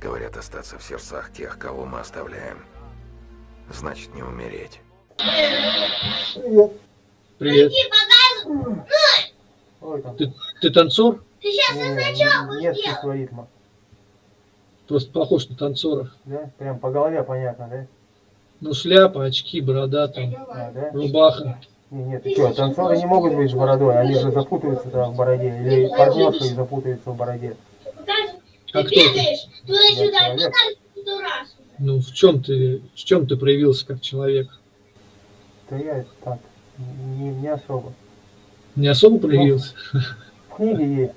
Говорят, остаться в сердцах тех, кого мы оставляем. Значит, не умереть. Привет. Привет. Ой, там. Ты, ты танцор? Ты сейчас Не, нет ритма. Просто похож на танцора. Да? Прям по голове понятно, да? Ну, шляпа, очки, борода, там, А, да? рубаха. Не, нет, ты что, танцоры не могут быть с бородой, они же запутаются там в бороде. Или партнерши запутаются в бороде. А Ты бегаешь туда-сюда, покажешь сто раз. Ну, в чем ты, в чем ты проявился как человек? Да я так, не, не особо. Не особо проявился? В книге есть.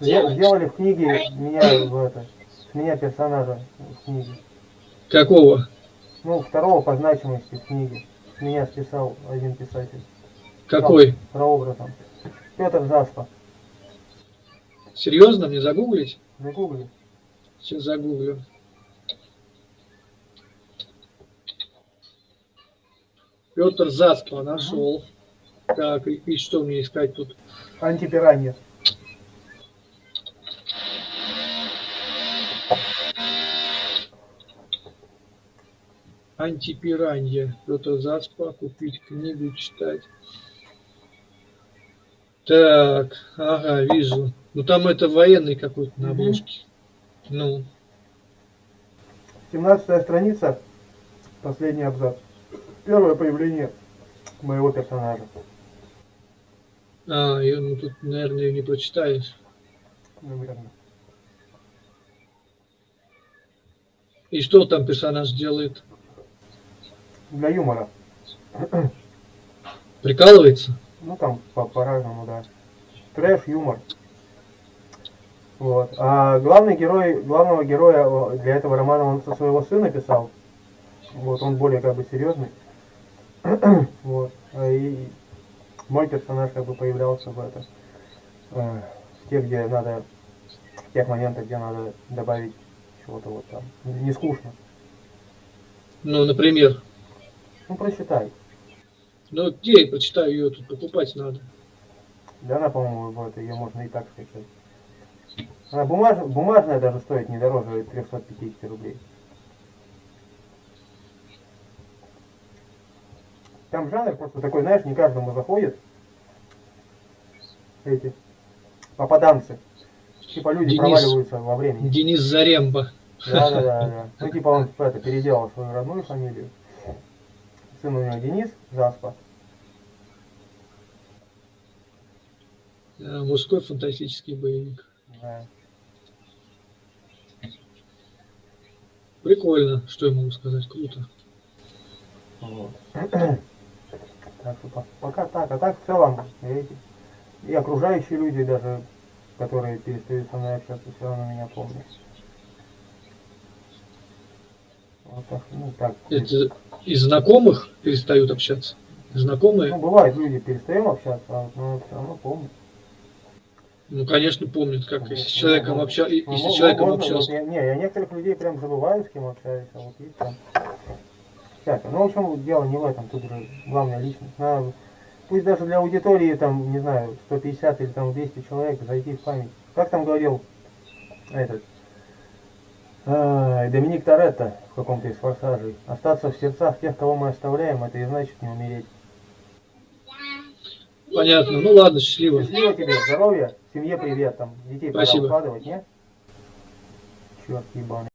Сдел- Сделали в книге меня в это, меня персонажа в книге. Какого? Ну, второго по значимости в книге. Меня списал один писатель. Какой? Прообразом. Петр Заспа. Серьезно? Мне загуглить? Загугли. Сейчас загуглю. Петр Заспа нашел. Так, и, и что мне искать тут? Антипиранья. Антипиранья. Петр Заспа. Купить книгу, читать. Так, ага, вижу. Ну там это военный какой-то на обложке. Ну, 17 страница, последний абзац. Первое появление моего персонажа. а, и, ну тут, наверное, ее не прочитаешь. Наверное. И что там персонаж делает? Для юмора. Прикалывается? Ну там по- по-разному, да. Трэш, юмор. Вот. А главный герой, главного героя для этого романа он со своего сына писал. Вот, он более как бы серьезный. вот. А И мой персонаж как бы появлялся в это. э, в тех, где надо, в тех моментах, где надо добавить чего-то вот там. Не скучно. Ну, например. Ну, прочитай. Ну, где я прочитаю ее, тут покупать надо. Да она, по-моему, вот, ее можно и так скачать. Она бумаж... бумажная даже стоит не дороже 350 рублей. Там жанр просто такой, знаешь, не каждому заходит. Эти попаданцы. Типа люди Денис. проваливаются во времени. Денис Заремба. Да, да, да, да. Ну, типа он это, переделал свою родную фамилию. Сын у него Денис Заспа. Мужской фантастический боевик. Да. Прикольно, что я могу сказать, круто. Вот. Так что по- пока так, а так в целом и, эти- и окружающие люди даже, которые перестают со мной общаться, все равно меня помнят. Вот так, ну так. Это из знакомых перестают общаться? Знакомые? Ну, бывает, люди перестаем общаться, а вот, ну, все равно помнят. Ну, конечно, помнят, как если с человеком, ну, обща... и- Ну, если с человеком можно, общался. вот я- не, я некоторых людей прям забываю, с кем общаюсь, а вот есть там всякое. Ну, в общем, дело не в этом, тут же главная личность. Надо, пусть даже для аудитории, там, не знаю, 150 или там 200 человек зайти в память. Как там говорил этот Доминик Торетто в каком-то из форсажей. Остаться в сердцах тех, кого мы оставляем, это и значит не умереть. Понятно. Ну ладно, счастливо. Счастливо тебе, здоровья, семье привет, там, детей Спасибо. укладывать, не? Черт ебаный.